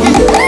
Thank you.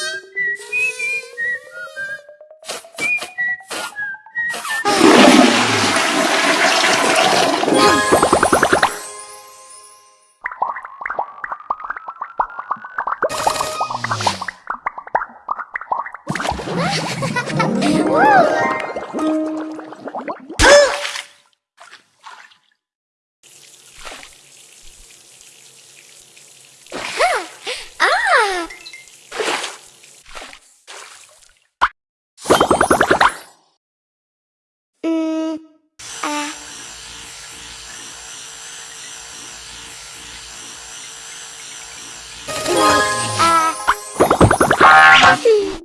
Whoa!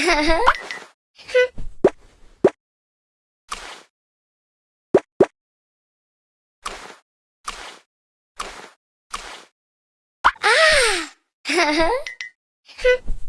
ah!